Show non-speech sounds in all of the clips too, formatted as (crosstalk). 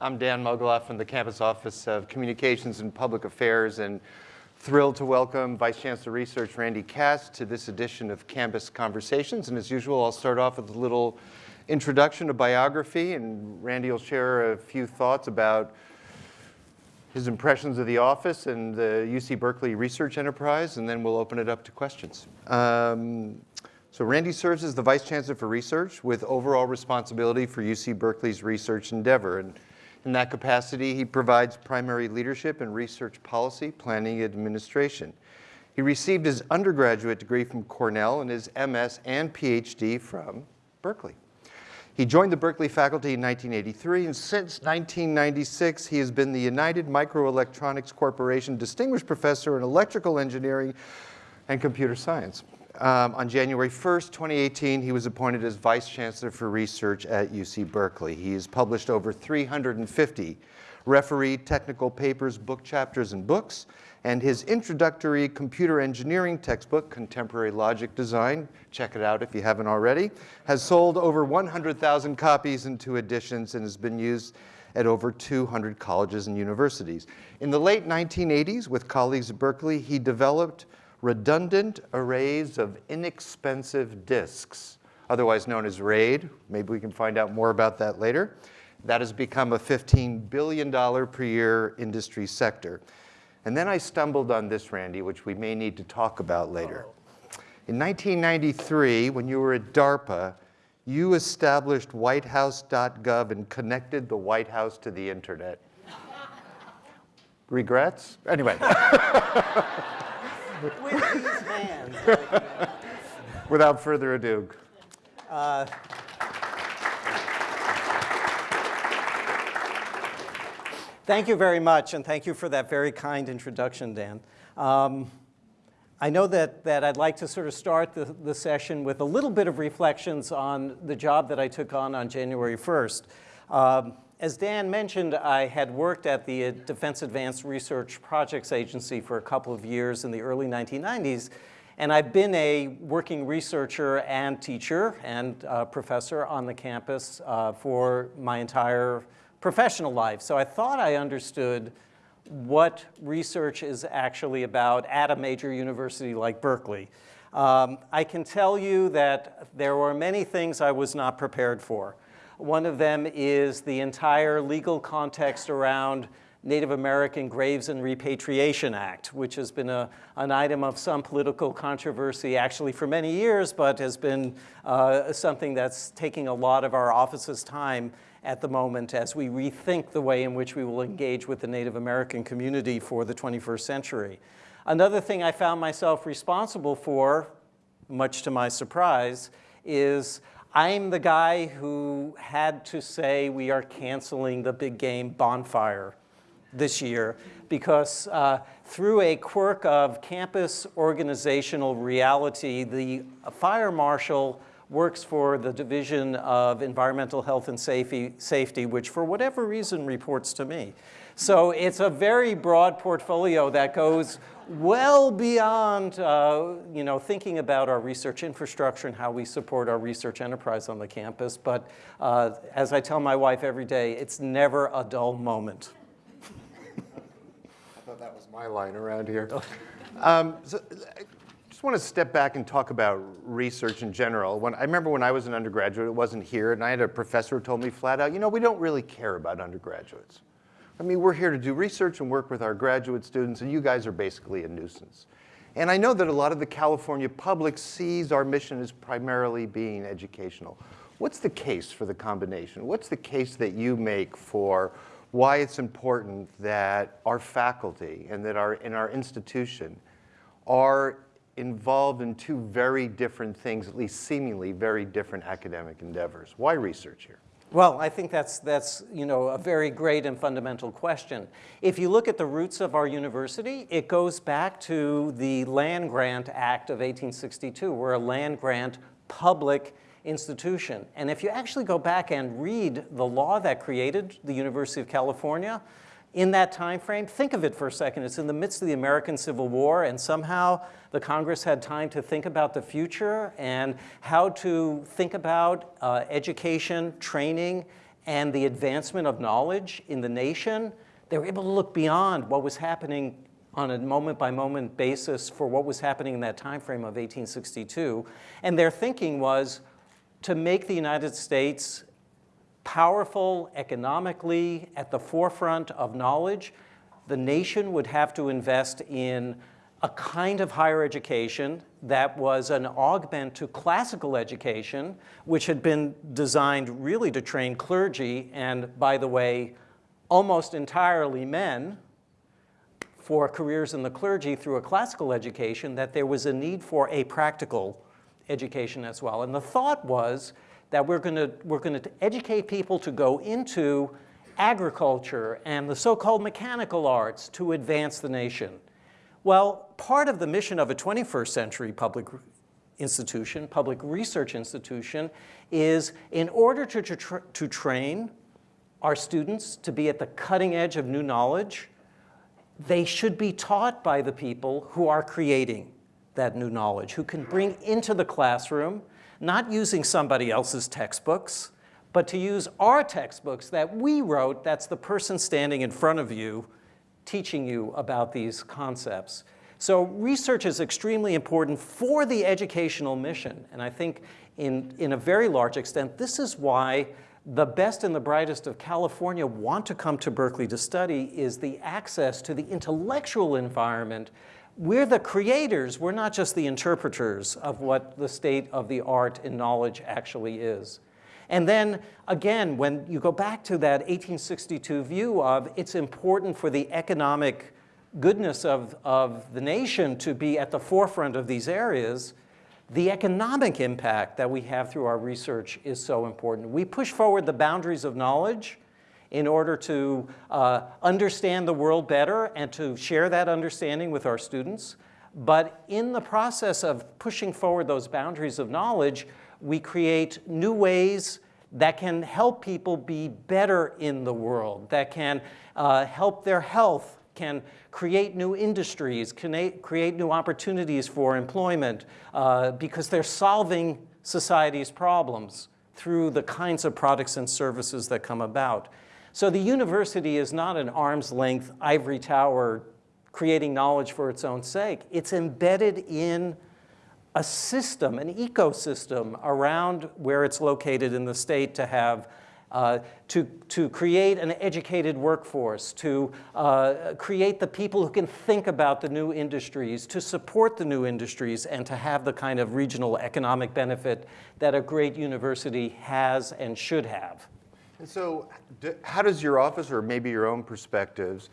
I'm Dan Mogulof from the Campus Office of Communications and Public Affairs and thrilled to welcome Vice Chancellor Research Randy Katz to this edition of Campus Conversations. And as usual, I'll start off with a little introduction, a biography, and Randy will share a few thoughts about his impressions of the office and the UC Berkeley research enterprise, and then we'll open it up to questions. Um, so Randy serves as the Vice Chancellor for Research with overall responsibility for UC Berkeley's research endeavor. And in that capacity, he provides primary leadership in research policy, planning, and administration. He received his undergraduate degree from Cornell and his MS and PhD from Berkeley. He joined the Berkeley faculty in 1983, and since 1996, he has been the United Microelectronics Corporation Distinguished Professor in Electrical Engineering and Computer Science. Um, on January 1st, 2018, he was appointed as Vice Chancellor for Research at UC Berkeley. He has published over 350 refereed technical papers, book chapters, and books, and his introductory computer engineering textbook, Contemporary Logic Design, check it out if you haven't already, has sold over 100,000 copies in two editions and has been used at over 200 colleges and universities. In the late 1980s, with colleagues at Berkeley, he developed redundant arrays of inexpensive disks, otherwise known as RAID. Maybe we can find out more about that later. That has become a $15 billion per year industry sector. And then I stumbled on this, Randy, which we may need to talk about later. In 1993, when you were at DARPA, you established whitehouse.gov and connected the White House to the internet. Regrets? Anyway. (laughs) with these hands. (laughs) Without further ado. Uh, thank you very much, and thank you for that very kind introduction, Dan. Um, I know that, that I'd like to sort of start the, the session with a little bit of reflections on the job that I took on on January 1st. Um, as Dan mentioned, I had worked at the Defense Advanced Research Projects Agency for a couple of years in the early 1990s, and I've been a working researcher and teacher and uh, professor on the campus uh, for my entire professional life. So I thought I understood what research is actually about at a major university like Berkeley. Um, I can tell you that there were many things I was not prepared for. One of them is the entire legal context around Native American Graves and Repatriation Act, which has been a, an item of some political controversy actually for many years, but has been uh, something that's taking a lot of our office's time at the moment as we rethink the way in which we will engage with the Native American community for the 21st century. Another thing I found myself responsible for, much to my surprise, is I'm the guy who had to say we are canceling the big game bonfire this year because uh, through a quirk of campus organizational reality, the fire marshal works for the Division of Environmental Health and Safety, safety which for whatever reason reports to me. So it's a very broad portfolio that goes well beyond uh, you know, thinking about our research infrastructure and how we support our research enterprise on the campus. But uh, as I tell my wife every day, it's never a dull moment. I thought that was my line around here. Um, so, just want to step back and talk about research in general. When, I remember when I was an undergraduate, it wasn't here, and I had a professor who told me flat out, you know, we don't really care about undergraduates. I mean, we're here to do research and work with our graduate students, and you guys are basically a nuisance. And I know that a lot of the California public sees our mission as primarily being educational. What's the case for the combination? What's the case that you make for why it's important that our faculty and that our, in our institution are involved in two very different things, at least seemingly very different academic endeavors? Why research here? Well, I think that's, that's you know, a very great and fundamental question. If you look at the roots of our university, it goes back to the Land Grant Act of 1862. We're a land grant public institution. And if you actually go back and read the law that created the University of California, in that time frame, think of it for a second. It's in the midst of the American Civil War, and somehow the Congress had time to think about the future and how to think about uh, education, training, and the advancement of knowledge in the nation, they were able to look beyond what was happening on a moment-by-moment basis for what was happening in that time frame of 1862. And their thinking was to make the United States powerful economically at the forefront of knowledge, the nation would have to invest in a kind of higher education that was an augment to classical education, which had been designed really to train clergy, and by the way, almost entirely men, for careers in the clergy through a classical education, that there was a need for a practical education as well. And the thought was that we're gonna, we're gonna educate people to go into agriculture and the so-called mechanical arts to advance the nation. Well, part of the mission of a 21st century public institution, public research institution, is in order to, to, to train our students to be at the cutting edge of new knowledge, they should be taught by the people who are creating that new knowledge, who can bring into the classroom, not using somebody else's textbooks, but to use our textbooks that we wrote, that's the person standing in front of you teaching you about these concepts. So research is extremely important for the educational mission. And I think in, in a very large extent, this is why the best and the brightest of California want to come to Berkeley to study is the access to the intellectual environment. We're the creators, we're not just the interpreters of what the state of the art and knowledge actually is. And then again, when you go back to that 1862 view of it's important for the economic goodness of, of the nation to be at the forefront of these areas, the economic impact that we have through our research is so important. We push forward the boundaries of knowledge in order to uh, understand the world better and to share that understanding with our students. But in the process of pushing forward those boundaries of knowledge, we create new ways that can help people be better in the world, that can uh, help their health, can create new industries, can create new opportunities for employment uh, because they're solving society's problems through the kinds of products and services that come about. So the university is not an arm's length ivory tower creating knowledge for its own sake. It's embedded in a system, an ecosystem around where it's located in the state to have uh, to, to create an educated workforce, to uh, create the people who can think about the new industries, to support the new industries, and to have the kind of regional economic benefit that a great university has and should have. And so how does your office, or maybe your own perspectives,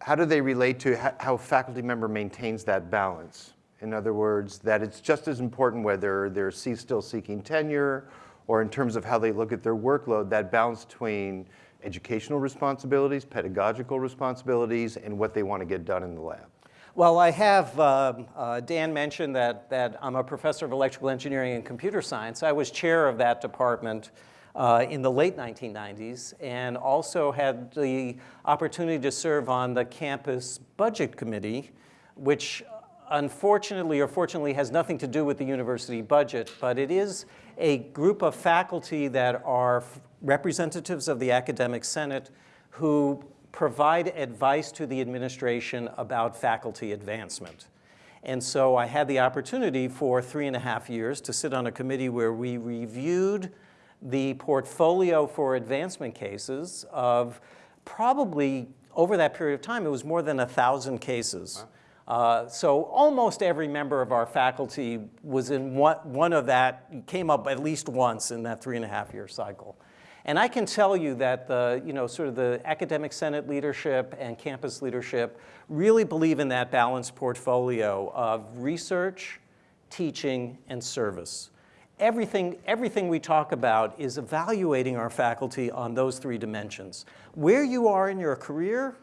how do they relate to how faculty member maintains that balance? In other words, that it's just as important whether they're still seeking tenure or in terms of how they look at their workload, that balance between educational responsibilities, pedagogical responsibilities, and what they want to get done in the lab. Well, I have, uh, uh, Dan mentioned that, that I'm a professor of electrical engineering and computer science. I was chair of that department uh, in the late 1990s and also had the opportunity to serve on the campus budget committee, which unfortunately or fortunately has nothing to do with the university budget, but it is a group of faculty that are representatives of the academic senate who provide advice to the administration about faculty advancement. And so I had the opportunity for three and a half years to sit on a committee where we reviewed the portfolio for advancement cases of probably over that period of time, it was more than a thousand cases. Uh, so almost every member of our faculty was in one, one of that, came up at least once in that three and a half year cycle. And I can tell you that the, you know, sort of the academic senate leadership and campus leadership really believe in that balanced portfolio of research, teaching, and service. Everything, everything we talk about is evaluating our faculty on those three dimensions. Where you are in your career,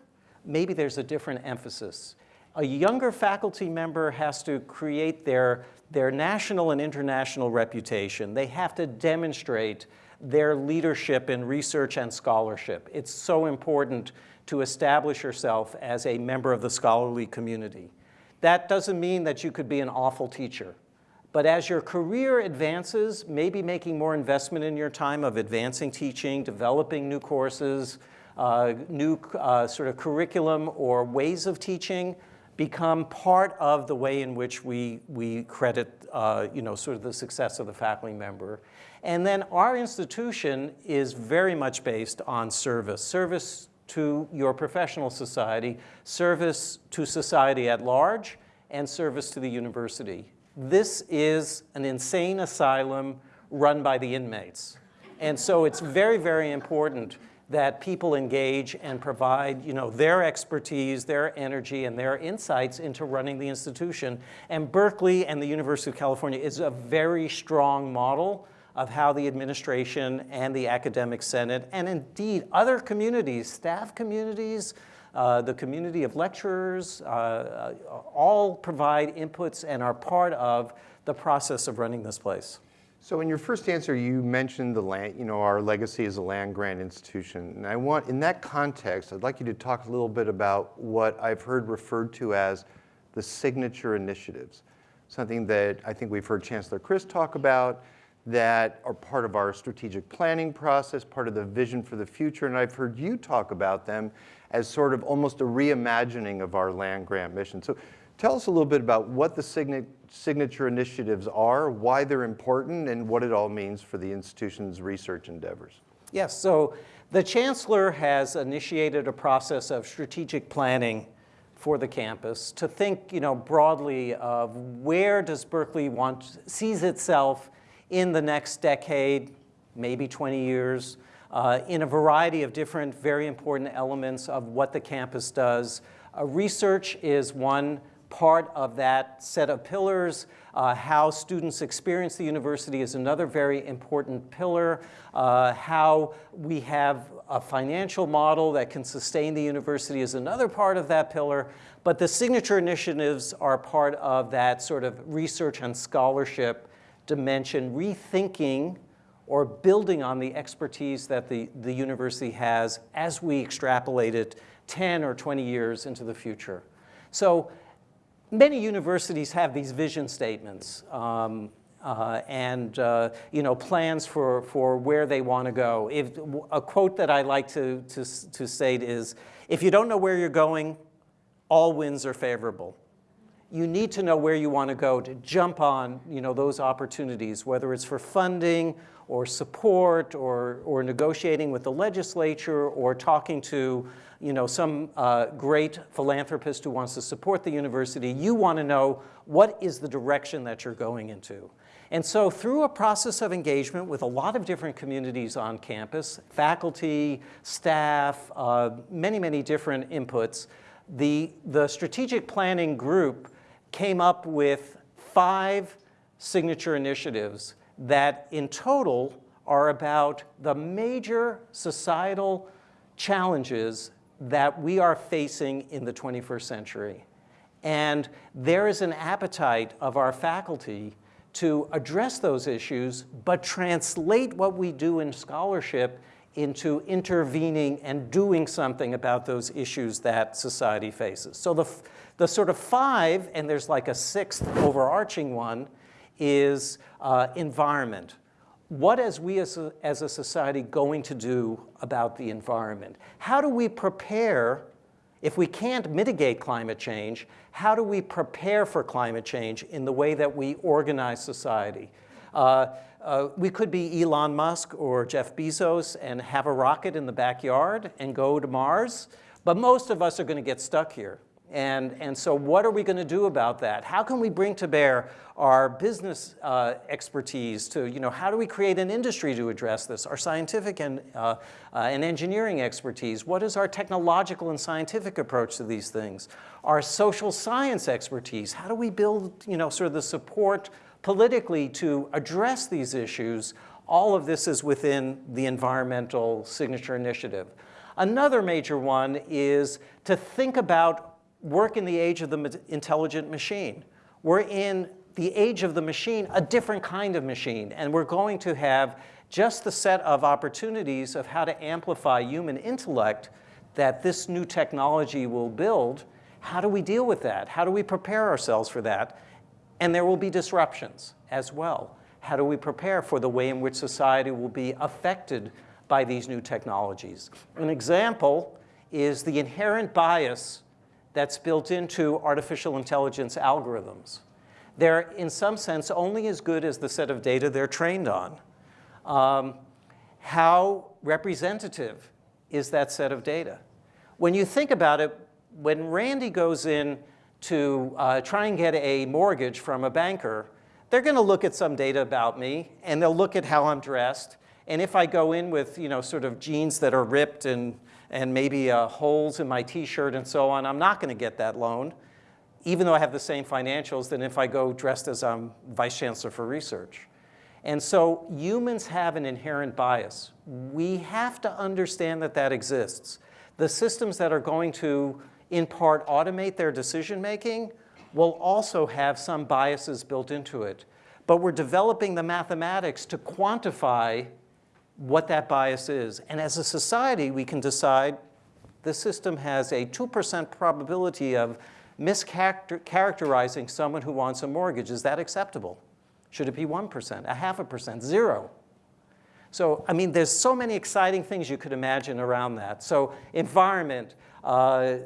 maybe there's a different emphasis a younger faculty member has to create their, their national and international reputation. They have to demonstrate their leadership in research and scholarship. It's so important to establish yourself as a member of the scholarly community. That doesn't mean that you could be an awful teacher. But as your career advances, maybe making more investment in your time of advancing teaching, developing new courses, uh, new uh, sort of curriculum or ways of teaching become part of the way in which we, we credit, uh, you know, sort of the success of the faculty member. And then our institution is very much based on service, service to your professional society, service to society at large, and service to the university. This is an insane asylum run by the inmates. And so it's very, very important that people engage and provide you know, their expertise, their energy, and their insights into running the institution. And Berkeley and the University of California is a very strong model of how the administration and the academic senate, and indeed other communities, staff communities, uh, the community of lecturers, uh, uh, all provide inputs and are part of the process of running this place. So in your first answer, you mentioned the land, you know, our legacy as a land grant institution. And I want, in that context, I'd like you to talk a little bit about what I've heard referred to as the signature initiatives. Something that I think we've heard Chancellor Christ talk about, that are part of our strategic planning process, part of the vision for the future, and I've heard you talk about them as sort of almost a reimagining of our land grant mission. So tell us a little bit about what the signa signature initiatives are, why they're important, and what it all means for the institution's research endeavors. Yes, so the Chancellor has initiated a process of strategic planning for the campus to think you know, broadly of where does Berkeley want, sees itself in the next decade, maybe 20 years, uh, in a variety of different very important elements of what the campus does. Uh, research is one part of that set of pillars. Uh, how students experience the university is another very important pillar. Uh, how we have a financial model that can sustain the university is another part of that pillar. But the signature initiatives are part of that sort of research and scholarship dimension, rethinking or building on the expertise that the, the university has as we extrapolate it 10 or 20 years into the future. So many universities have these vision statements um, uh, and uh, you know, plans for, for where they want to go. If, a quote that I like to, to, to state is, if you don't know where you're going, all winds are favorable you need to know where you want to go to jump on you know, those opportunities, whether it's for funding or support or, or negotiating with the legislature or talking to you know, some uh, great philanthropist who wants to support the university. You want to know what is the direction that you're going into. And so through a process of engagement with a lot of different communities on campus, faculty, staff, uh, many, many different inputs, the, the strategic planning group came up with five signature initiatives that in total are about the major societal challenges that we are facing in the 21st century. And there is an appetite of our faculty to address those issues, but translate what we do in scholarship into intervening and doing something about those issues that society faces. So the, the sort of five, and there's like a sixth overarching one, is uh, environment. What is we as a, as a society going to do about the environment? How do we prepare, if we can't mitigate climate change, how do we prepare for climate change in the way that we organize society? Uh, uh, we could be Elon Musk or Jeff Bezos and have a rocket in the backyard and go to Mars, but most of us are going to get stuck here. And, and so what are we going to do about that? How can we bring to bear our business uh, expertise to, you know, how do we create an industry to address this? Our scientific and, uh, uh, and engineering expertise. What is our technological and scientific approach to these things? Our social science expertise. How do we build, you know, sort of the support politically to address these issues? All of this is within the environmental signature initiative. Another major one is to think about work in the age of the intelligent machine. We're in the age of the machine, a different kind of machine, and we're going to have just the set of opportunities of how to amplify human intellect that this new technology will build. How do we deal with that? How do we prepare ourselves for that? And there will be disruptions as well. How do we prepare for the way in which society will be affected by these new technologies? An example is the inherent bias that's built into artificial intelligence algorithms. They're, in some sense, only as good as the set of data they're trained on. Um, how representative is that set of data? When you think about it, when Randy goes in to uh, try and get a mortgage from a banker, they're going to look at some data about me, and they'll look at how I'm dressed. And if I go in with, you know, sort of jeans that are ripped and, and maybe uh, holes in my t-shirt and so on, I'm not going to get that loan, even though I have the same financials than if I go dressed as I'm vice chancellor for research. And so humans have an inherent bias. We have to understand that that exists. The systems that are going to, in part, automate their decision making will also have some biases built into it. But we're developing the mathematics to quantify what that bias is. And as a society, we can decide the system has a 2% probability of mischaracterizing someone who wants a mortgage. Is that acceptable? Should it be 1%, a half a percent, zero? So, I mean, there's so many exciting things you could imagine around that. So, environment, uh,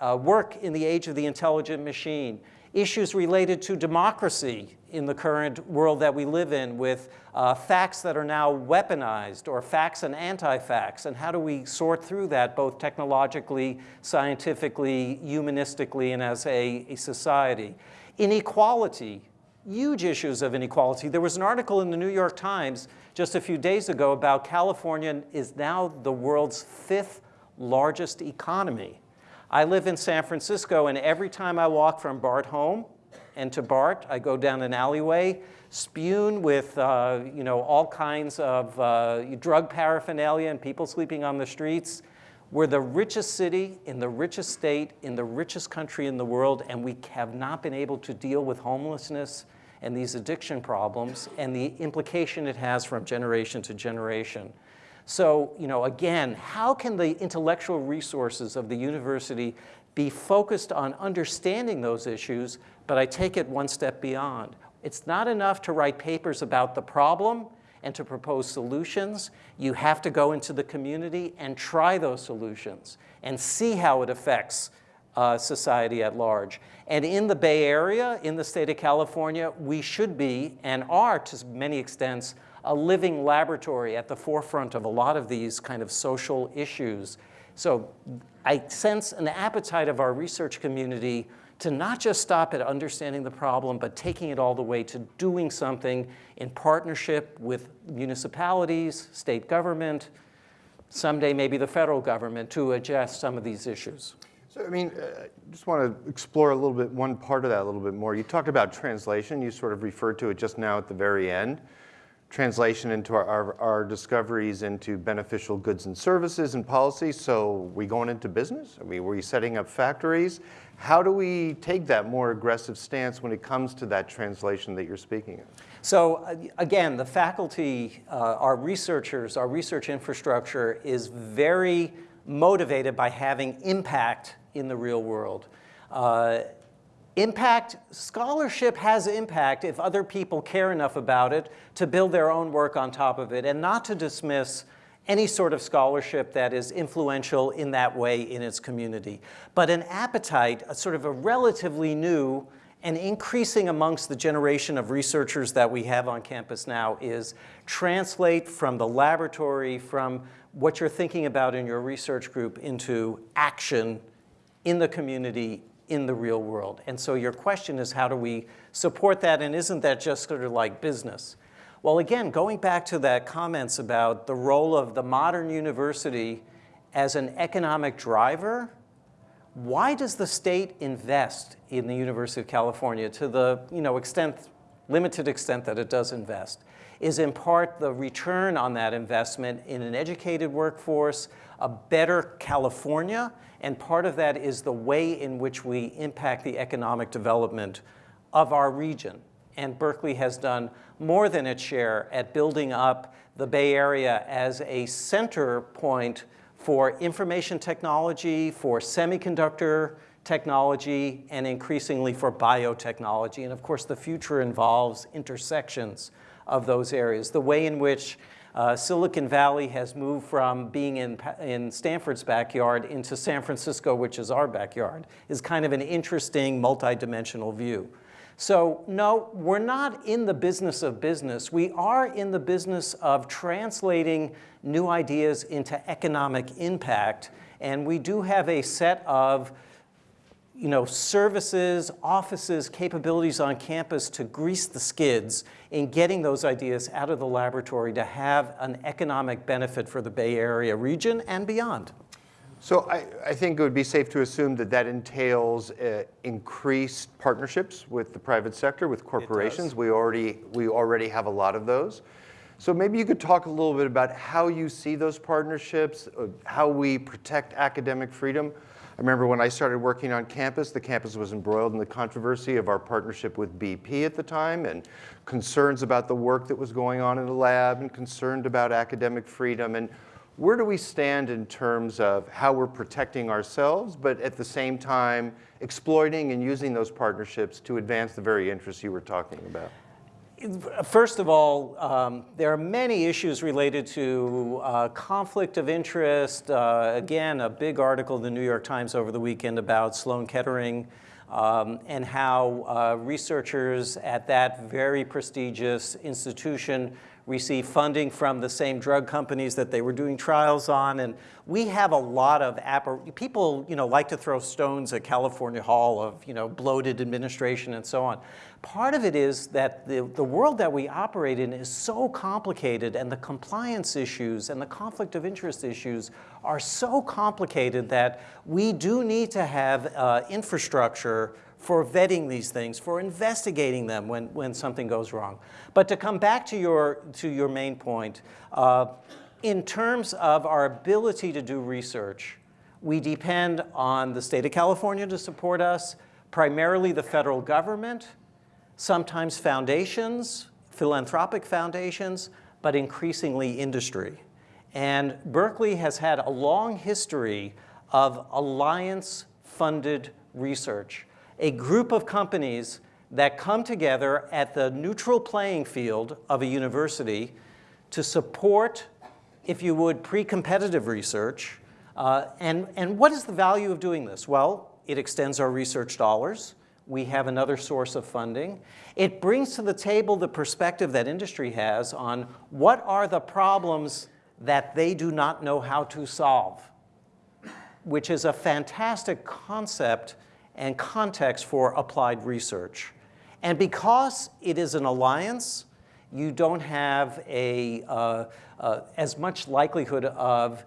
uh, work in the age of the intelligent machine, issues related to democracy in the current world that we live in with uh, facts that are now weaponized or facts and anti-facts, and how do we sort through that both technologically, scientifically, humanistically, and as a, a society. Inequality, huge issues of inequality. There was an article in the New York Times just a few days ago about California is now the world's fifth largest economy. I live in San Francisco, and every time I walk from BART home and to BART, I go down an alleyway spewed with uh, you know, all kinds of uh, drug paraphernalia and people sleeping on the streets. We're the richest city in the richest state in the richest country in the world, and we have not been able to deal with homelessness and these addiction problems and the implication it has from generation to generation. So, you know, again, how can the intellectual resources of the university be focused on understanding those issues, but I take it one step beyond. It's not enough to write papers about the problem and to propose solutions. You have to go into the community and try those solutions and see how it affects uh, society at large. And in the Bay Area, in the state of California, we should be and are to many extents a living laboratory at the forefront of a lot of these kind of social issues. So I sense an appetite of our research community to not just stop at understanding the problem, but taking it all the way to doing something in partnership with municipalities, state government, someday maybe the federal government to address some of these issues. So, I mean, uh, I just want to explore a little bit, one part of that a little bit more. You talked about translation. You sort of referred to it just now at the very end translation into our, our, our, discoveries into beneficial goods and services and policies. So we going into business? I mean, were you setting up factories? How do we take that more aggressive stance when it comes to that translation that you're speaking of? So uh, again, the faculty, uh, our researchers, our research infrastructure is very motivated by having impact in the real world. Uh, Impact, scholarship has impact if other people care enough about it to build their own work on top of it and not to dismiss any sort of scholarship that is influential in that way in its community. But an appetite, a sort of a relatively new and increasing amongst the generation of researchers that we have on campus now is translate from the laboratory, from what you're thinking about in your research group into action in the community in the real world. And so your question is how do we support that and isn't that just sort of like business? Well, again, going back to that comments about the role of the modern university as an economic driver, why does the state invest in the University of California to the you know, extent, limited extent that it does invest? Is in part the return on that investment in an educated workforce, a better California, and part of that is the way in which we impact the economic development of our region. And Berkeley has done more than its share at building up the Bay Area as a center point for information technology, for semiconductor technology, and increasingly for biotechnology. And of course, the future involves intersections of those areas. The way in which uh, Silicon Valley has moved from being in, in Stanford's backyard into San Francisco, which is our backyard, is kind of an interesting multidimensional view. So no, we're not in the business of business. We are in the business of translating new ideas into economic impact. And we do have a set of you know, services, offices, capabilities on campus to grease the skids in getting those ideas out of the laboratory to have an economic benefit for the Bay Area region and beyond. So I, I think it would be safe to assume that that entails uh, increased partnerships with the private sector, with corporations. We already, we already have a lot of those. So maybe you could talk a little bit about how you see those partnerships, uh, how we protect academic freedom. I remember when I started working on campus, the campus was embroiled in the controversy of our partnership with BP at the time and concerns about the work that was going on in the lab and concerned about academic freedom. And where do we stand in terms of how we're protecting ourselves, but at the same time exploiting and using those partnerships to advance the very interests you were talking about? First of all, um, there are many issues related to uh, conflict of interest. Uh, again, a big article in the New York Times over the weekend about Sloan Kettering um, and how uh, researchers at that very prestigious institution receive funding from the same drug companies that they were doing trials on. And we have a lot of, people you know, like to throw stones at California Hall of you know, bloated administration and so on. Part of it is that the, the world that we operate in is so complicated and the compliance issues and the conflict of interest issues are so complicated that we do need to have uh, infrastructure for vetting these things, for investigating them when, when something goes wrong. But to come back to your, to your main point, uh, in terms of our ability to do research, we depend on the state of California to support us, primarily the federal government, sometimes foundations, philanthropic foundations, but increasingly industry. And Berkeley has had a long history of alliance-funded research, a group of companies that come together at the neutral playing field of a university to support, if you would, pre-competitive research. Uh, and, and what is the value of doing this? Well, it extends our research dollars we have another source of funding. It brings to the table the perspective that industry has on what are the problems that they do not know how to solve, which is a fantastic concept and context for applied research. And because it is an alliance, you don't have a, uh, uh, as much likelihood of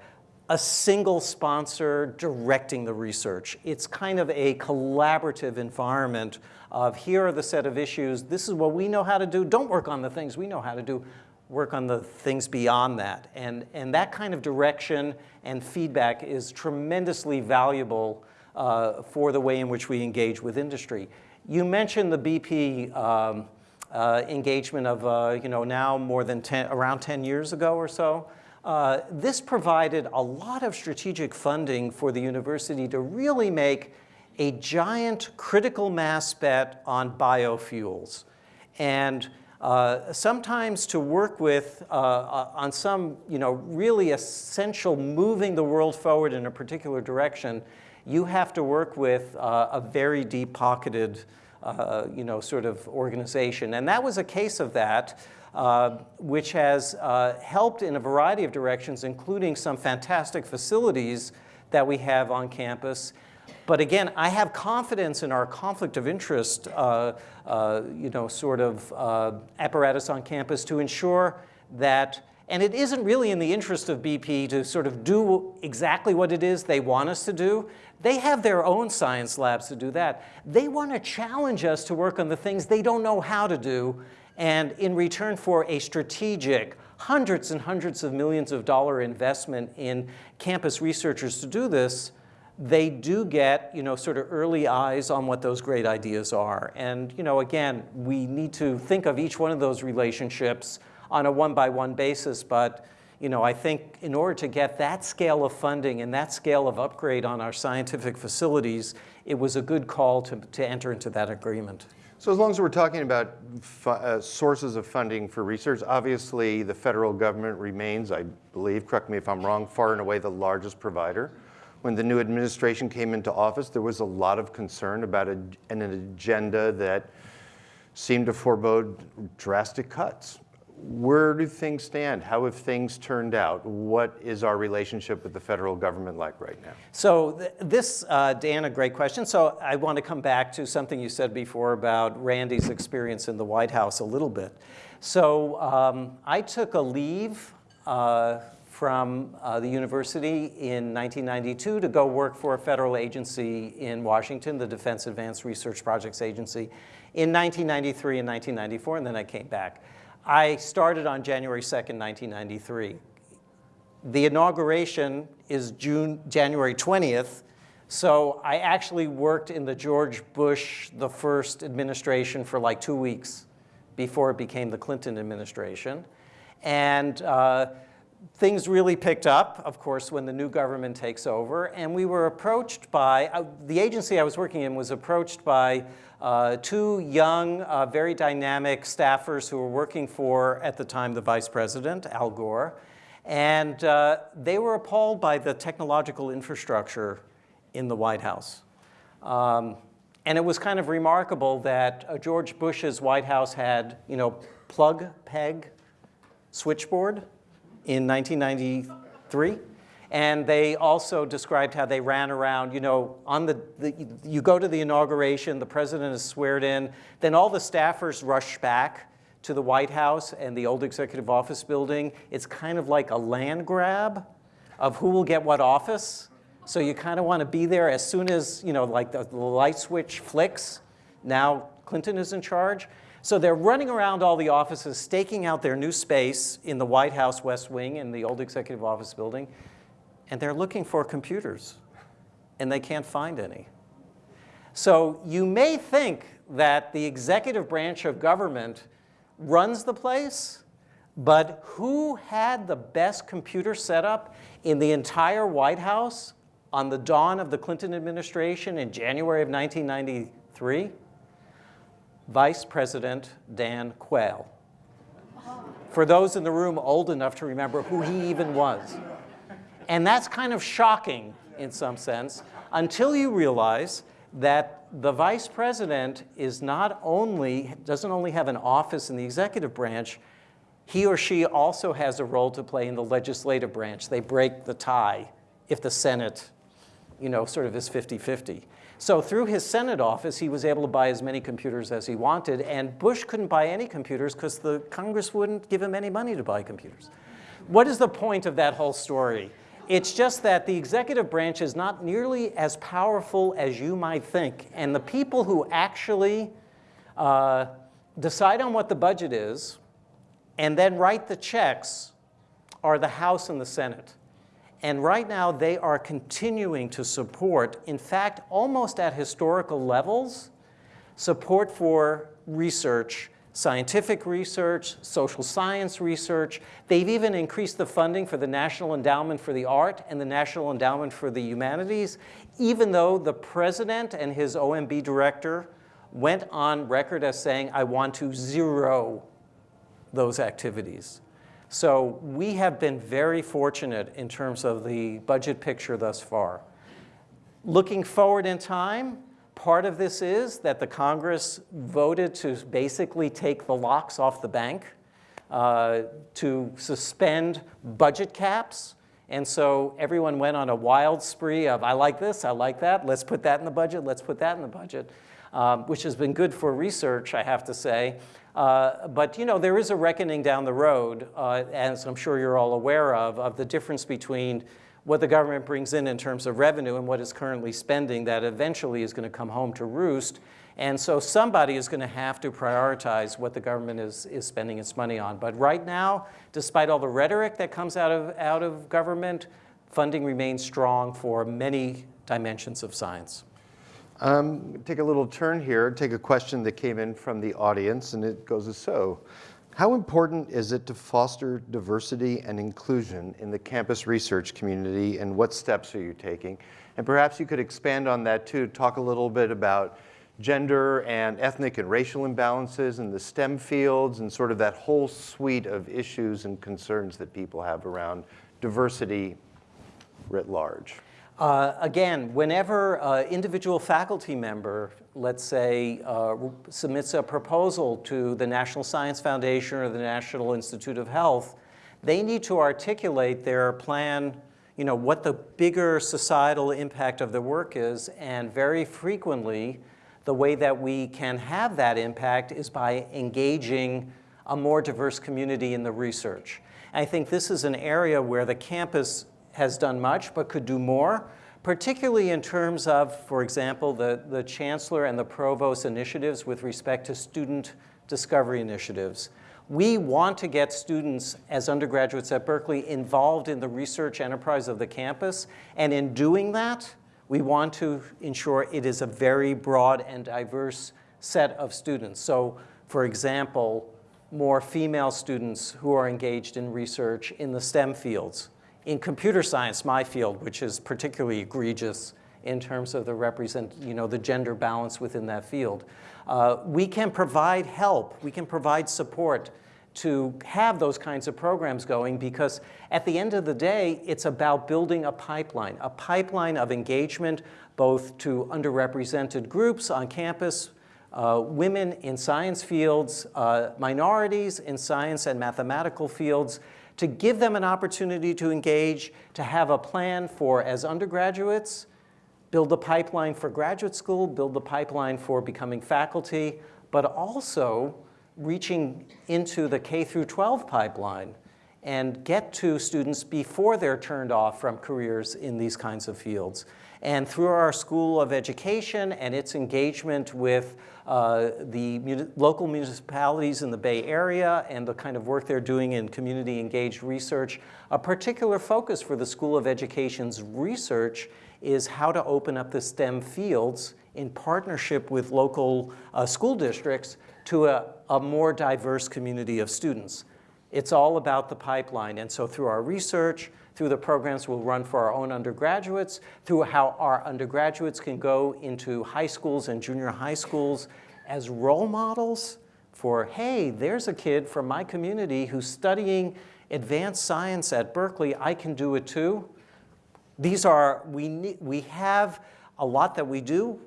a single sponsor directing the research. It's kind of a collaborative environment of here are the set of issues, this is what we know how to do, don't work on the things we know how to do, work on the things beyond that. And, and that kind of direction and feedback is tremendously valuable uh, for the way in which we engage with industry. You mentioned the BP um, uh, engagement of, uh, you know, now more than 10, around 10 years ago or so. Uh, this provided a lot of strategic funding for the university to really make a giant critical mass bet on biofuels. And uh, sometimes to work with uh, uh, on some you know, really essential moving the world forward in a particular direction, you have to work with uh, a very deep-pocketed uh, you know, sort of organization. And that was a case of that uh, which has uh, helped in a variety of directions, including some fantastic facilities that we have on campus. But again, I have confidence in our conflict of interest, uh, uh you know, sort of apparatus on campus to ensure that and it isn't really in the interest of BP to sort of do exactly what it is they want us to do. They have their own science labs to do that. They want to challenge us to work on the things they don't know how to do and in return for a strategic, hundreds and hundreds of millions of dollar investment in campus researchers to do this, they do get, you know, sort of early eyes on what those great ideas are. And, you know, again, we need to think of each one of those relationships on a one-by-one -one basis, but you know, I think in order to get that scale of funding and that scale of upgrade on our scientific facilities, it was a good call to, to enter into that agreement. So as long as we're talking about uh, sources of funding for research, obviously the federal government remains, I believe, correct me if I'm wrong, far and away the largest provider. When the new administration came into office, there was a lot of concern about a, an agenda that seemed to forebode drastic cuts. Where do things stand? How have things turned out? What is our relationship with the federal government like right now? So th this, uh, Dan, a great question. So I want to come back to something you said before about Randy's experience in the White House a little bit. So um, I took a leave uh, from uh, the university in 1992 to go work for a federal agency in Washington, the Defense Advanced Research Projects Agency, in 1993 and 1994, and then I came back. I started on January 2nd, 1993 the inauguration is June, January 20th. So I actually worked in the George Bush, the first administration for like two weeks before it became the Clinton administration. And uh, things really picked up, of course, when the new government takes over. And we were approached by, uh, the agency I was working in was approached by uh, two young, uh, very dynamic staffers who were working for, at the time, the vice president, Al Gore. And uh, they were appalled by the technological infrastructure in the White House. Um, and it was kind of remarkable that uh, George Bush's White House had, you know, plug, peg, switchboard in 1993. And they also described how they ran around, you know, on the, the, you go to the inauguration, the president is sweared in, then all the staffers rush back to the White House and the old executive office building. It's kind of like a land grab of who will get what office. So you kind of want to be there as soon as, you know, like the, the light switch flicks, now Clinton is in charge. So they're running around all the offices, staking out their new space in the White House West Wing in the old executive office building, and they're looking for computers, and they can't find any. So you may think that the executive branch of government runs the place, but who had the best computer setup in the entire White House on the dawn of the Clinton administration in January of 1993? Vice President Dan Quayle. For those in the room old enough to remember who he even was. And that's kind of shocking in some sense until you realize that the vice president is not only, doesn't only have an office in the executive branch, he or she also has a role to play in the legislative branch. They break the tie if the Senate, you know, sort of is 50-50. So through his Senate office, he was able to buy as many computers as he wanted, and Bush couldn't buy any computers because the Congress wouldn't give him any money to buy computers. What is the point of that whole story? It's just that the executive branch is not nearly as powerful as you might think. And the people who actually uh, decide on what the budget is and then write the checks are the House and the Senate. And right now, they are continuing to support, in fact, almost at historical levels, support for research scientific research, social science research. They've even increased the funding for the National Endowment for the Art and the National Endowment for the Humanities, even though the president and his OMB director went on record as saying, I want to zero those activities. So we have been very fortunate in terms of the budget picture thus far. Looking forward in time, Part of this is that the Congress voted to basically take the locks off the bank, uh, to suspend budget caps. And so everyone went on a wild spree of, I like this, I like that, let's put that in the budget, let's put that in the budget, um, which has been good for research, I have to say. Uh, but you know, there is a reckoning down the road, uh, as I'm sure you're all aware of, of the difference between what the government brings in in terms of revenue and what it's currently spending that eventually is going to come home to roost. And so somebody is going to have to prioritize what the government is, is spending its money on. But right now, despite all the rhetoric that comes out of, out of government, funding remains strong for many dimensions of science. Um, take a little turn here, take a question that came in from the audience, and it goes as so. How important is it to foster diversity and inclusion in the campus research community, and what steps are you taking? And perhaps you could expand on that too, talk a little bit about gender and ethnic and racial imbalances in the STEM fields and sort of that whole suite of issues and concerns that people have around diversity writ large. Uh, again, whenever an individual faculty member, let's say, uh, submits a proposal to the National Science Foundation or the National Institute of Health, they need to articulate their plan, you know, what the bigger societal impact of the work is, and very frequently, the way that we can have that impact is by engaging a more diverse community in the research. I think this is an area where the campus has done much but could do more, particularly in terms of, for example, the, the chancellor and the provost initiatives with respect to student discovery initiatives. We want to get students as undergraduates at Berkeley involved in the research enterprise of the campus, and in doing that, we want to ensure it is a very broad and diverse set of students. So, for example, more female students who are engaged in research in the STEM fields, in computer science, my field, which is particularly egregious in terms of the represent, you know, the gender balance within that field, uh, we can provide help, we can provide support to have those kinds of programs going because at the end of the day, it's about building a pipeline, a pipeline of engagement both to underrepresented groups on campus, uh, women in science fields, uh, minorities in science and mathematical fields, to give them an opportunity to engage, to have a plan for, as undergraduates, build the pipeline for graduate school, build the pipeline for becoming faculty, but also reaching into the K through 12 pipeline and get to students before they're turned off from careers in these kinds of fields. And through our School of Education and its engagement with uh, the local municipalities in the Bay Area and the kind of work they're doing in community engaged research, a particular focus for the School of Education's research is how to open up the STEM fields in partnership with local uh, school districts to a, a more diverse community of students. It's all about the pipeline. And so through our research, through the programs we'll run for our own undergraduates, through how our undergraduates can go into high schools and junior high schools as role models for, hey, there's a kid from my community who's studying advanced science at Berkeley, I can do it too. These are, we, we have a lot that we do.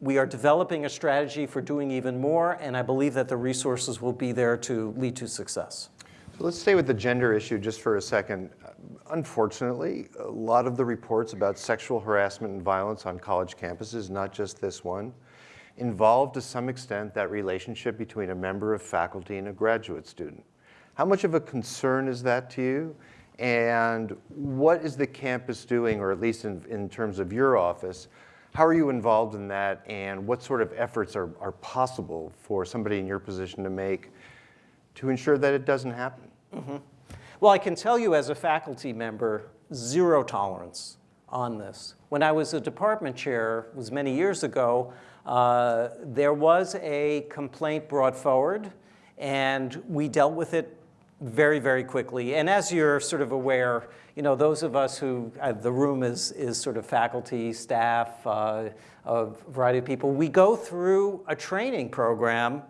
We are developing a strategy for doing even more, and I believe that the resources will be there to lead to success. So let's stay with the gender issue just for a second. Unfortunately, a lot of the reports about sexual harassment and violence on college campuses, not just this one, involve to some extent that relationship between a member of faculty and a graduate student. How much of a concern is that to you? And what is the campus doing, or at least in, in terms of your office, how are you involved in that and what sort of efforts are, are possible for somebody in your position to make to ensure that it doesn't happen? Mm -hmm. Well, I can tell you as a faculty member, zero tolerance on this. When I was a department chair, was many years ago, uh, there was a complaint brought forward and we dealt with it very, very quickly. And as you're sort of aware, you know, those of us who, uh, the room is, is sort of faculty, staff, uh, a variety of people, we go through a training program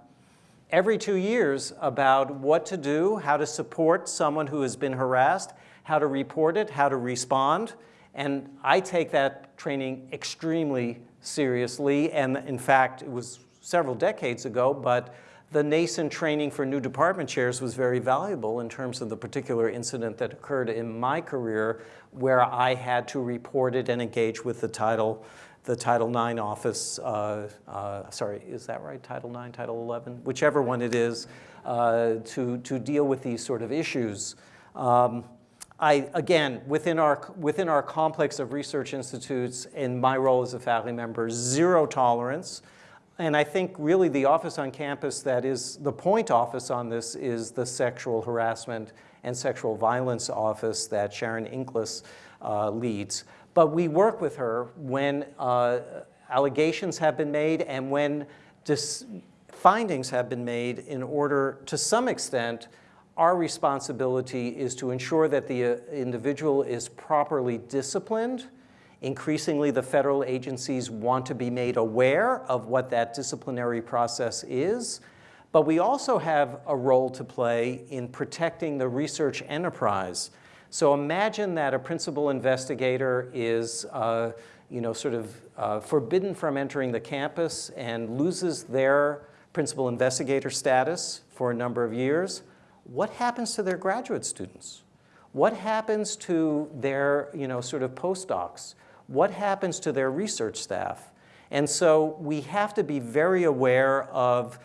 every two years about what to do, how to support someone who has been harassed, how to report it, how to respond. And I take that training extremely seriously. And in fact, it was several decades ago, but the nascent training for new department chairs was very valuable in terms of the particular incident that occurred in my career where I had to report it and engage with the title the Title IX office, uh, uh, sorry, is that right, Title IX, Title 11, whichever one it is, uh, to, to deal with these sort of issues. Um, I, again, within our, within our complex of research institutes, in my role as a faculty member, zero tolerance. And I think really the office on campus that is the point office on this is the sexual harassment and sexual violence office that Sharon Inkelas uh, leads. But we work with her when uh, allegations have been made and when findings have been made in order, to some extent, our responsibility is to ensure that the uh, individual is properly disciplined. Increasingly, the federal agencies want to be made aware of what that disciplinary process is. But we also have a role to play in protecting the research enterprise. So imagine that a principal investigator is uh, you know, sort of uh, forbidden from entering the campus and loses their principal investigator status for a number of years. What happens to their graduate students? What happens to their you know, sort of postdocs? What happens to their research staff? And so we have to be very aware of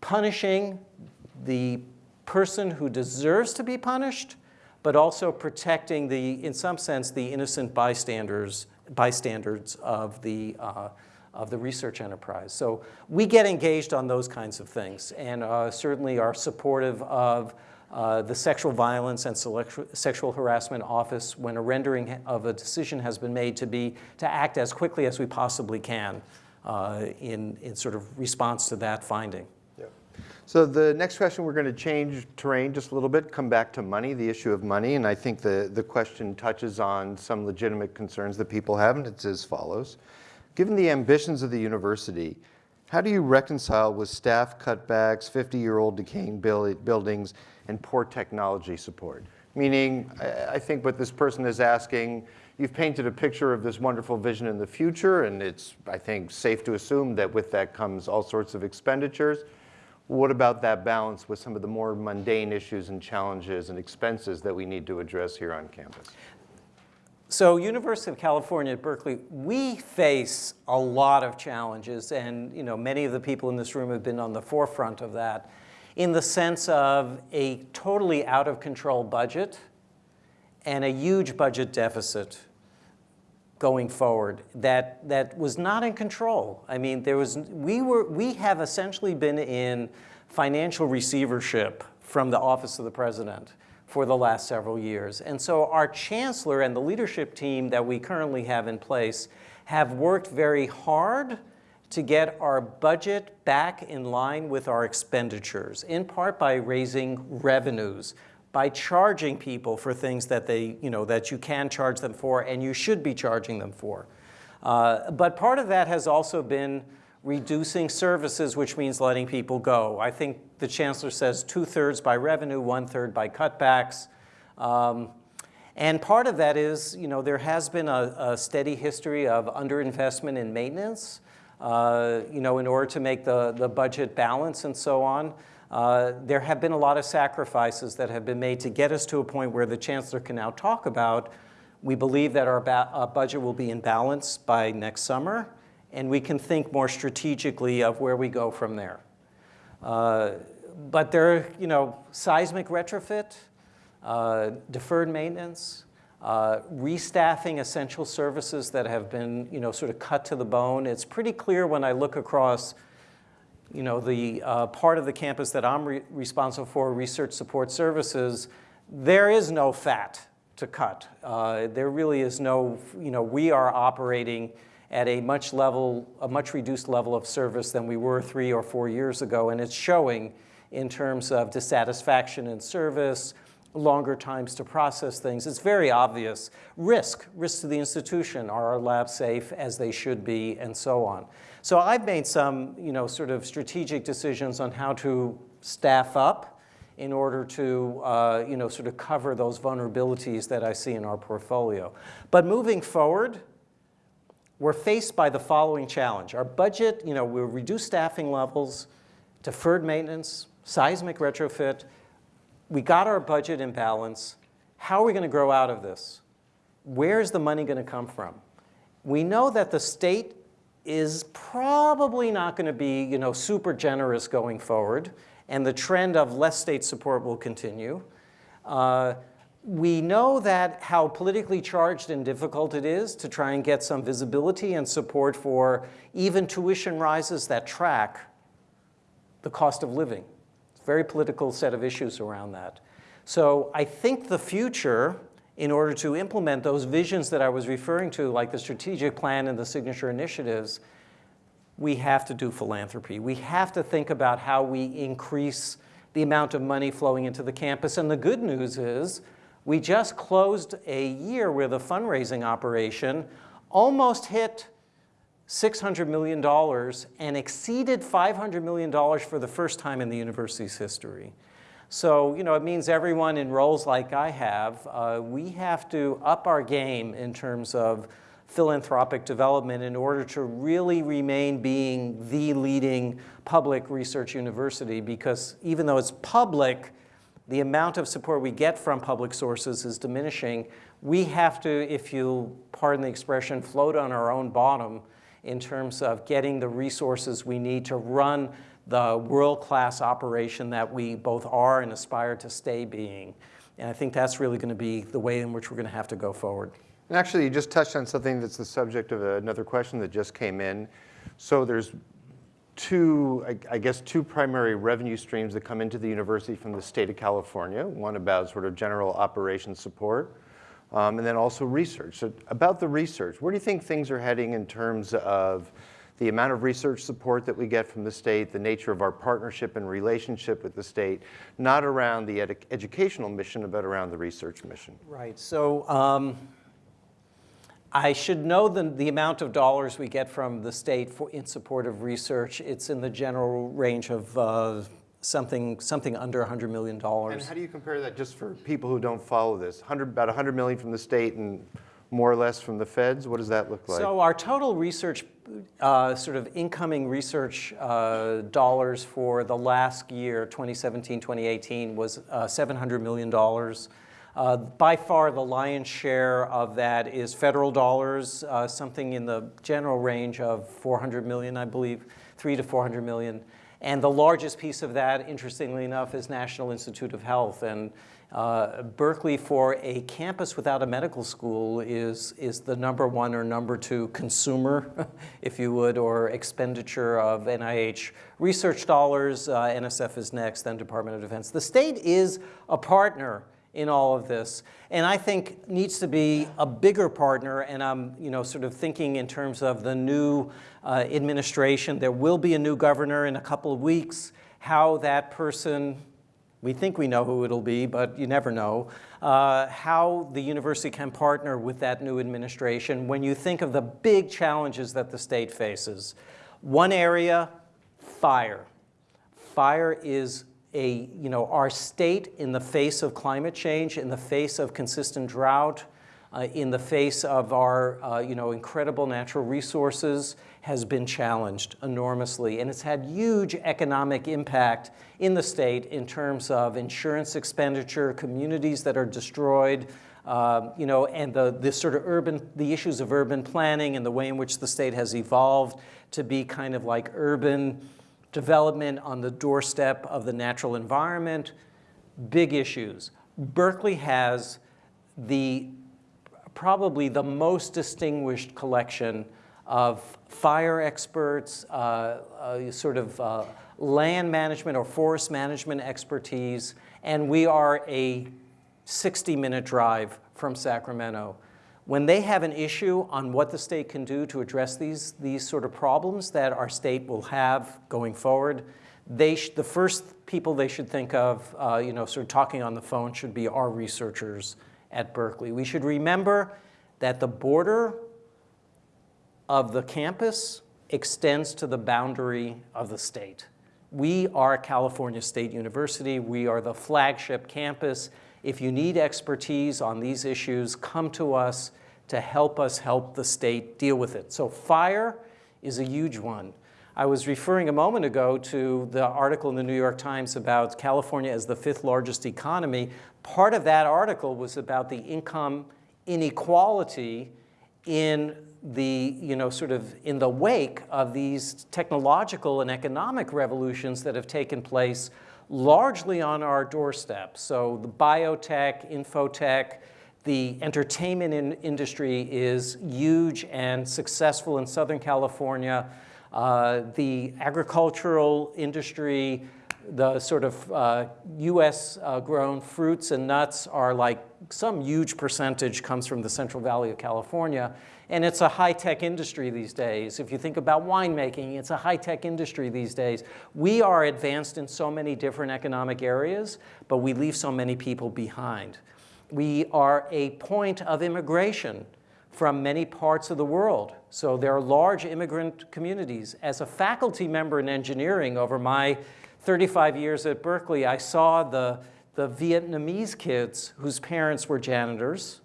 punishing the person who deserves to be punished, but also protecting the, in some sense, the innocent bystanders, bystanders of the, uh, of the research enterprise. So we get engaged on those kinds of things and uh, certainly are supportive of uh, the Sexual Violence and Sexual Harassment Office when a rendering of a decision has been made to be, to act as quickly as we possibly can uh, in, in sort of response to that finding. So the next question, we're going to change terrain just a little bit, come back to money, the issue of money. And I think the, the question touches on some legitimate concerns that people have, and it's as follows. Given the ambitions of the university, how do you reconcile with staff cutbacks, 50-year-old decaying buildings, and poor technology support? Meaning, I think what this person is asking, you've painted a picture of this wonderful vision in the future, and it's, I think, safe to assume that with that comes all sorts of expenditures. What about that balance with some of the more mundane issues and challenges and expenses that we need to address here on campus? So University of California at Berkeley, we face a lot of challenges and you know, many of the people in this room have been on the forefront of that in the sense of a totally out of control budget and a huge budget deficit going forward that, that was not in control. I mean, there was, we, were, we have essentially been in financial receivership from the Office of the President for the last several years. And so our chancellor and the leadership team that we currently have in place have worked very hard to get our budget back in line with our expenditures, in part by raising revenues, by charging people for things that, they, you know, that you can charge them for and you should be charging them for. Uh, but part of that has also been reducing services, which means letting people go. I think the chancellor says two-thirds by revenue, one-third by cutbacks. Um, and part of that is, you know, there has been a, a steady history of underinvestment in maintenance, uh, you know, in order to make the, the budget balance and so on. Uh, there have been a lot of sacrifices that have been made to get us to a point where the chancellor can now talk about, we believe that our uh, budget will be in balance by next summer, and we can think more strategically of where we go from there. Uh, but there you know, seismic retrofit, uh, deferred maintenance, uh, restaffing essential services that have been, you know, sort of cut to the bone. It's pretty clear when I look across you know, the uh, part of the campus that I'm re responsible for, research support services, there is no fat to cut. Uh, there really is no, you know, we are operating at a much level, a much reduced level of service than we were three or four years ago, and it's showing in terms of dissatisfaction in service, longer times to process things. It's very obvious. Risk, risk to the institution. Are our labs safe as they should be, and so on. So I've made some, you know, sort of strategic decisions on how to staff up in order to, uh, you know, sort of cover those vulnerabilities that I see in our portfolio. But moving forward, we're faced by the following challenge. Our budget, you know, we'll reduce staffing levels, deferred maintenance, seismic retrofit. We got our budget in balance. How are we going to grow out of this? Where's the money going to come from? We know that the state is probably not going to be you know, super generous going forward, and the trend of less state support will continue. Uh, we know that how politically charged and difficult it is to try and get some visibility and support for even tuition rises that track the cost of living. It's a very political set of issues around that. So I think the future in order to implement those visions that I was referring to, like the strategic plan and the signature initiatives, we have to do philanthropy. We have to think about how we increase the amount of money flowing into the campus. And the good news is we just closed a year where the fundraising operation almost hit $600 million and exceeded $500 million for the first time in the university's history. So, you know, it means everyone in roles like I have, uh, we have to up our game in terms of philanthropic development in order to really remain being the leading public research university because even though it's public, the amount of support we get from public sources is diminishing. We have to, if you pardon the expression, float on our own bottom in terms of getting the resources we need to run the world-class operation that we both are and aspire to stay being. And I think that's really going to be the way in which we're going to have to go forward. And actually, you just touched on something that's the subject of another question that just came in. So there's two, I, guess, two primary revenue streams that come into the university from the state of California. One about sort of general operations support, um, and then also research. So about the research, where do you think things are heading in terms of the amount of research support that we get from the state, the nature of our partnership and relationship with the state, not around the ed educational mission, but around the research mission? Right. So um, I should know the, the amount of dollars we get from the state for, in support of research. It's in the general range of uh, something, something under $100 million. And how do you compare that just for people who don't follow this? 100, about 100 million from the state and more or less from the feds? What does that look like? So our total research, uh, sort of incoming research uh, dollars for the last year, 2017, 2018, was uh, $700 million. Uh, by far, the lion's share of that is federal dollars, uh, something in the general range of 400 million, I believe, three to 400 million. And the largest piece of that, interestingly enough, is National Institute of Health. And uh, Berkeley, for a campus without a medical school, is, is the number one or number two consumer, (laughs) if you would, or expenditure of NIH research dollars. Uh, NSF is next, then Department of Defense. The state is a partner in all of this. And I think needs to be a bigger partner, and I'm you know, sort of thinking in terms of the new uh, administration. There will be a new governor in a couple of weeks. How that person, we think we know who it'll be, but you never know, uh, how the university can partner with that new administration when you think of the big challenges that the state faces. One area, fire. Fire is a, you know, our state in the face of climate change, in the face of consistent drought, uh, in the face of our, uh, you know, incredible natural resources has been challenged enormously. And it's had huge economic impact in the state in terms of insurance expenditure, communities that are destroyed, uh, you know, and the, the sort of urban, the issues of urban planning and the way in which the state has evolved to be kind of like urban development on the doorstep of the natural environment, big issues. Berkeley has the probably the most distinguished collection of fire experts, uh, uh, sort of uh, land management or forest management expertise, and we are a 60-minute drive from Sacramento when they have an issue on what the state can do to address these, these sort of problems that our state will have going forward, they the first people they should think of, uh, you know, sort of talking on the phone should be our researchers at Berkeley. We should remember that the border of the campus extends to the boundary of the state. We are California State University. We are the flagship campus. If you need expertise on these issues, come to us to help us help the state deal with it. So fire is a huge one. I was referring a moment ago to the article in the New York Times about California as the fifth largest economy. Part of that article was about the income inequality in the, you know, sort of in the wake of these technological and economic revolutions that have taken place largely on our doorstep. So the biotech, infotech, the entertainment in industry is huge and successful in Southern California. Uh, the agricultural industry, the sort of uh, US uh, grown fruits and nuts are like some huge percentage comes from the Central Valley of California. And it's a high-tech industry these days. If you think about winemaking, it's a high-tech industry these days. We are advanced in so many different economic areas, but we leave so many people behind. We are a point of immigration from many parts of the world. So there are large immigrant communities. As a faculty member in engineering over my 35 years at Berkeley, I saw the, the Vietnamese kids whose parents were janitors,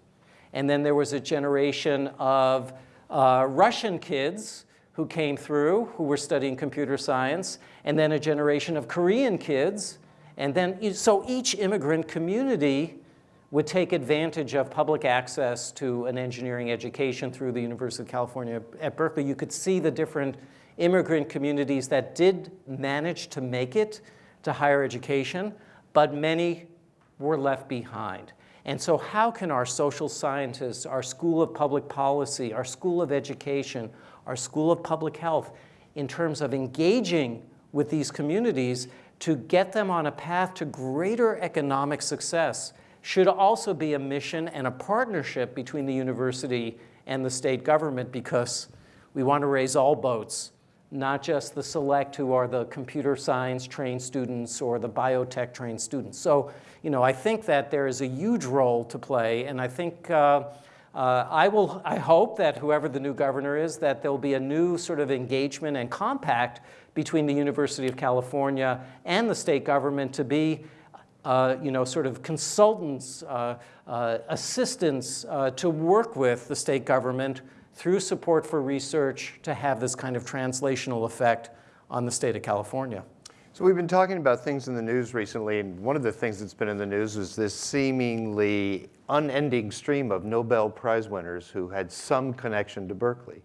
and then there was a generation of uh, Russian kids who came through who were studying computer science, and then a generation of Korean kids. And then, so each immigrant community would take advantage of public access to an engineering education through the University of California at Berkeley. You could see the different immigrant communities that did manage to make it to higher education, but many were left behind. And so how can our social scientists, our School of Public Policy, our School of Education, our School of Public Health, in terms of engaging with these communities to get them on a path to greater economic success should also be a mission and a partnership between the university and the state government because we want to raise all boats, not just the select who are the computer science trained students or the biotech trained students. So you know, I think that there is a huge role to play, and I think uh, uh, I will. I hope that whoever the new governor is, that there'll be a new sort of engagement and compact between the University of California and the state government to be. Uh, you know, sort of consultants, uh, uh, assistants uh, to work with the state government through support for research to have this kind of translational effect on the state of California. So we've been talking about things in the news recently, and one of the things that's been in the news is this seemingly unending stream of Nobel Prize winners who had some connection to Berkeley.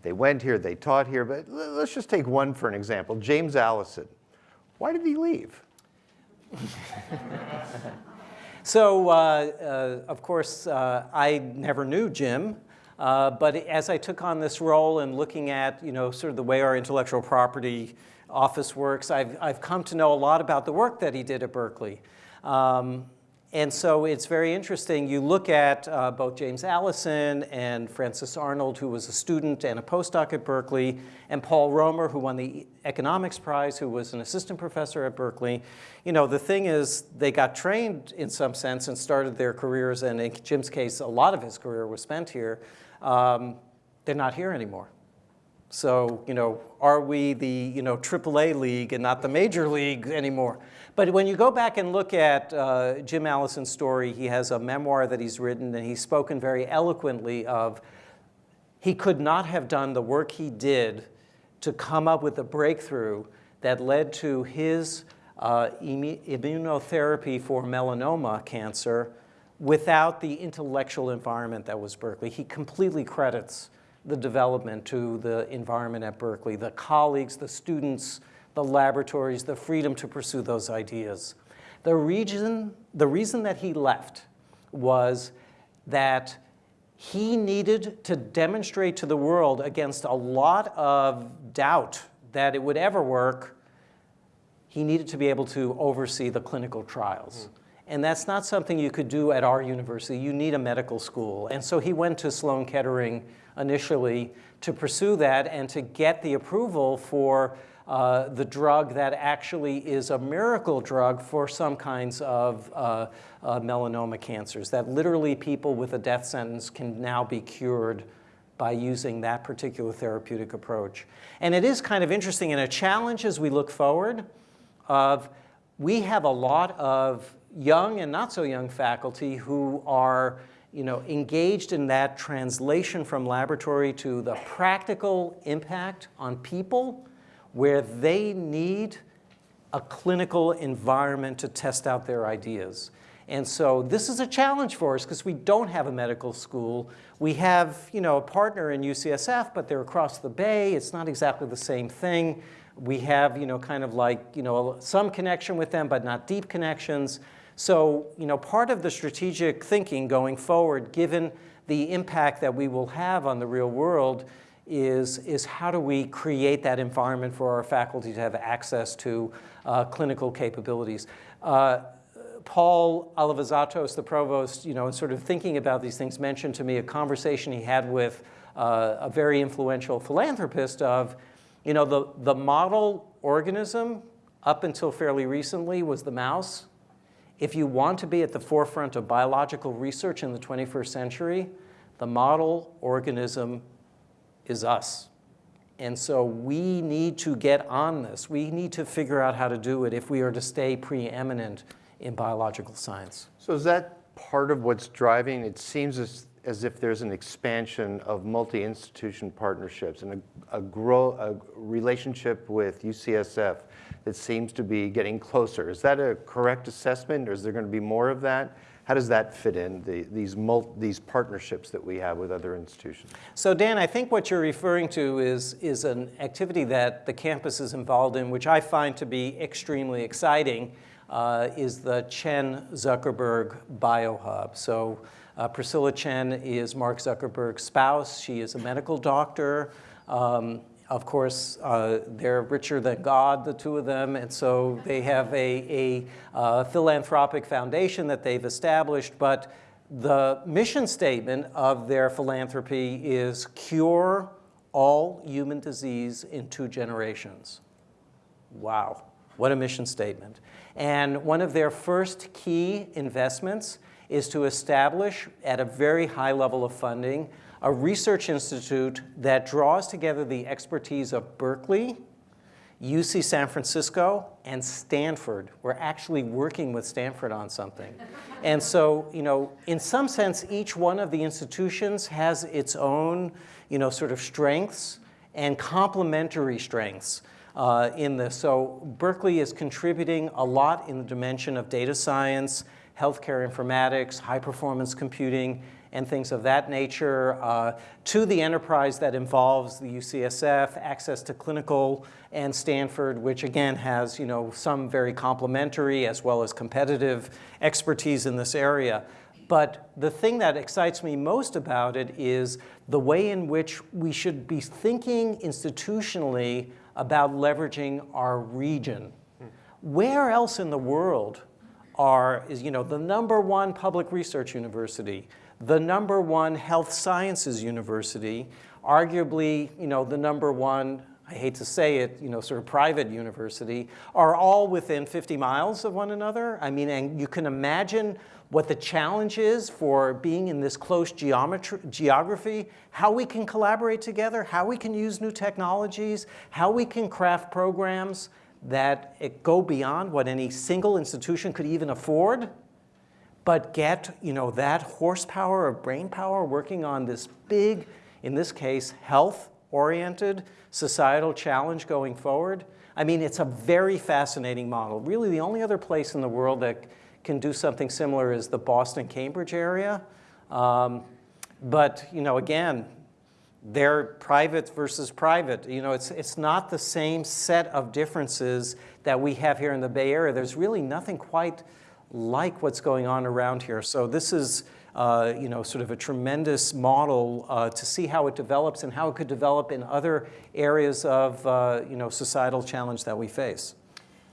They went here, they taught here, but let's just take one for an example, James Allison. Why did he leave? (laughs) so, uh, uh, of course, uh, I never knew Jim. Uh, but as I took on this role and looking at, you know, sort of the way our intellectual property office works. I've, I've come to know a lot about the work that he did at Berkeley. Um, and so it's very interesting. You look at uh, both James Allison and Frances Arnold, who was a student and a postdoc at Berkeley, and Paul Romer, who won the economics prize, who was an assistant professor at Berkeley. You know, the thing is, they got trained in some sense and started their careers, and in Jim's case, a lot of his career was spent here. Um, they're not here anymore. So, you know, are we the, you know, AAA league and not the major league anymore? But when you go back and look at uh, Jim Allison's story, he has a memoir that he's written and he's spoken very eloquently of he could not have done the work he did to come up with a breakthrough that led to his uh, immunotherapy for melanoma cancer without the intellectual environment that was Berkeley. He completely credits the development to the environment at Berkeley, the colleagues, the students, the laboratories, the freedom to pursue those ideas. The reason, the reason that he left was that he needed to demonstrate to the world against a lot of doubt that it would ever work, he needed to be able to oversee the clinical trials. Mm. And that's not something you could do at our university. You need a medical school. And so he went to Sloan Kettering initially to pursue that and to get the approval for uh, the drug that actually is a miracle drug for some kinds of uh, uh, melanoma cancers, that literally people with a death sentence can now be cured by using that particular therapeutic approach. And it is kind of interesting and a challenge as we look forward of we have a lot of young and not so young faculty who are you know, engaged in that translation from laboratory to the practical impact on people where they need a clinical environment to test out their ideas. And so this is a challenge for us because we don't have a medical school. We have, you know, a partner in UCSF, but they're across the bay. It's not exactly the same thing. We have, you know, kind of like, you know, some connection with them, but not deep connections. So, you know, part of the strategic thinking going forward, given the impact that we will have on the real world, is, is how do we create that environment for our faculty to have access to uh, clinical capabilities. Uh, Paul Alivisatos, the provost, you know, in sort of thinking about these things, mentioned to me a conversation he had with uh, a very influential philanthropist of, you know, the, the model organism up until fairly recently was the mouse. If you want to be at the forefront of biological research in the 21st century, the model organism is us. And so we need to get on this. We need to figure out how to do it if we are to stay preeminent in biological science. So is that part of what's driving? It seems as, as if there's an expansion of multi-institution partnerships and a, a, grow, a relationship with UCSF that seems to be getting closer. Is that a correct assessment or is there going to be more of that? How does that fit in, the, these, these partnerships that we have with other institutions? So Dan, I think what you're referring to is, is an activity that the campus is involved in, which I find to be extremely exciting, uh, is the Chan Zuckerberg Biohub. So uh, Priscilla Chan is Mark Zuckerberg's spouse. She is a medical doctor. Um, of course, uh, they're richer than God, the two of them, and so they have a, a uh, philanthropic foundation that they've established, but the mission statement of their philanthropy is cure all human disease in two generations. Wow, what a mission statement. And one of their first key investments is to establish at a very high level of funding a research institute that draws together the expertise of Berkeley, UC San Francisco, and Stanford. We're actually working with Stanford on something. (laughs) and so, you know, in some sense, each one of the institutions has its own, you know, sort of strengths and complementary strengths. Uh, in this. So Berkeley is contributing a lot in the dimension of data science, healthcare informatics, high performance computing, and things of that nature, uh, to the enterprise that involves the UCSF, access to clinical, and Stanford, which again has you know, some very complementary as well as competitive expertise in this area. But the thing that excites me most about it is the way in which we should be thinking institutionally about leveraging our region. Where else in the world are, is you know, the number one public research university, the number one health sciences university, arguably, you know, the number one, I hate to say it, you know, sort of private university, are all within 50 miles of one another. I mean, and you can imagine what the challenge is for being in this close geography, how we can collaborate together, how we can use new technologies, how we can craft programs that go beyond what any single institution could even afford but get you know, that horsepower of brain power working on this big, in this case, health-oriented societal challenge going forward. I mean, it's a very fascinating model. Really, the only other place in the world that can do something similar is the Boston-Cambridge area. Um, but, you know, again, they're private versus private. You know, it's, it's not the same set of differences that we have here in the Bay Area. There's really nothing quite like what's going on around here. So this is uh, you know, sort of a tremendous model uh, to see how it develops and how it could develop in other areas of uh, you know, societal challenge that we face.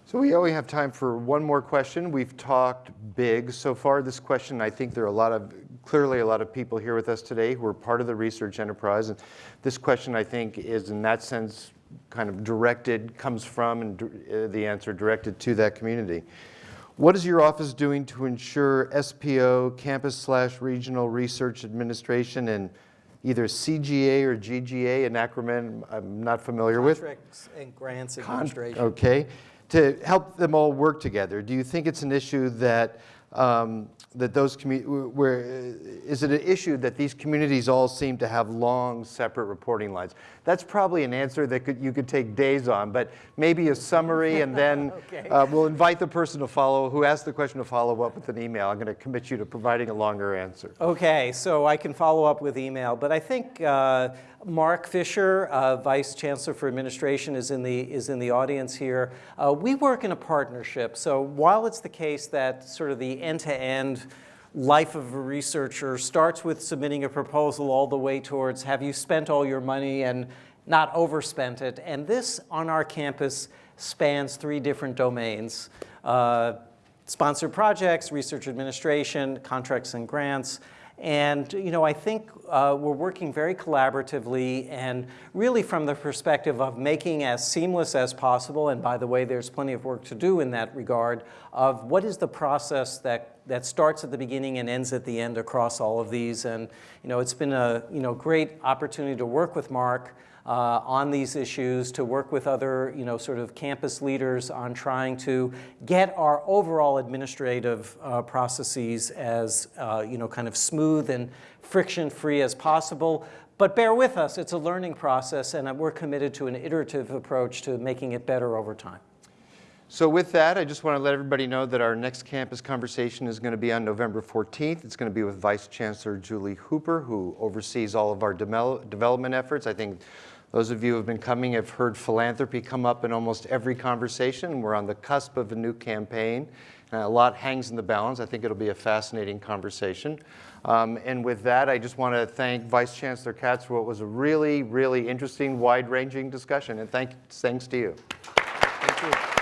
So we only have time for one more question. We've talked big so far. This question, I think there are a lot of, clearly a lot of people here with us today who are part of the research enterprise. And this question, I think, is in that sense kind of directed, comes from, and uh, the answer directed to that community. What is your office doing to ensure SPO, Campus slash Regional Research Administration, and either CGA or GGA, an acronym I'm not familiar with? Contracts and Grants Administration. okay, to help them all work together. Do you think it's an issue that um, that those where is it an issue that these communities all seem to have long separate reporting lines? That's probably an answer that could, you could take days on, but maybe a summary and then (laughs) okay. uh, we'll invite the person to follow, who asked the question to follow up with an email. I'm going to commit you to providing a longer answer. Okay, so I can follow up with email, but I think uh, Marc Fisher, uh, Vice Chancellor for Administration, is in the, is in the audience here. Uh, we work in a partnership, so while it's the case that sort of the end-to-end -end life of a researcher starts with submitting a proposal all the way towards have you spent all your money and not overspent it. And this on our campus spans three different domains. Uh, sponsored projects, research administration, contracts and grants. And you know, I think uh, we're working very collaboratively and really from the perspective of making as seamless as possible, and by the way, there's plenty of work to do in that regard, of what is the process that, that starts at the beginning and ends at the end across all of these. And you know, it's been a you know, great opportunity to work with Marc uh, on these issues, to work with other, you know, sort of campus leaders on trying to get our overall administrative uh, processes as, uh, you know, kind of smooth and friction-free as possible. But bear with us, it's a learning process, and we're committed to an iterative approach to making it better over time. So with that, I just want to let everybody know that our next campus conversation is going to be on November 14th. It's going to be with Vice Chancellor Julie Hooper, who oversees all of our development efforts. I think those of you who have been coming have heard philanthropy come up in almost every conversation. We're on the cusp of a new campaign. And a lot hangs in the balance. I think it'll be a fascinating conversation. Um, and with that, I just want to thank Vice Chancellor Katz for what was a really, really interesting, wide-ranging discussion. And thank, thanks to you. Thank you.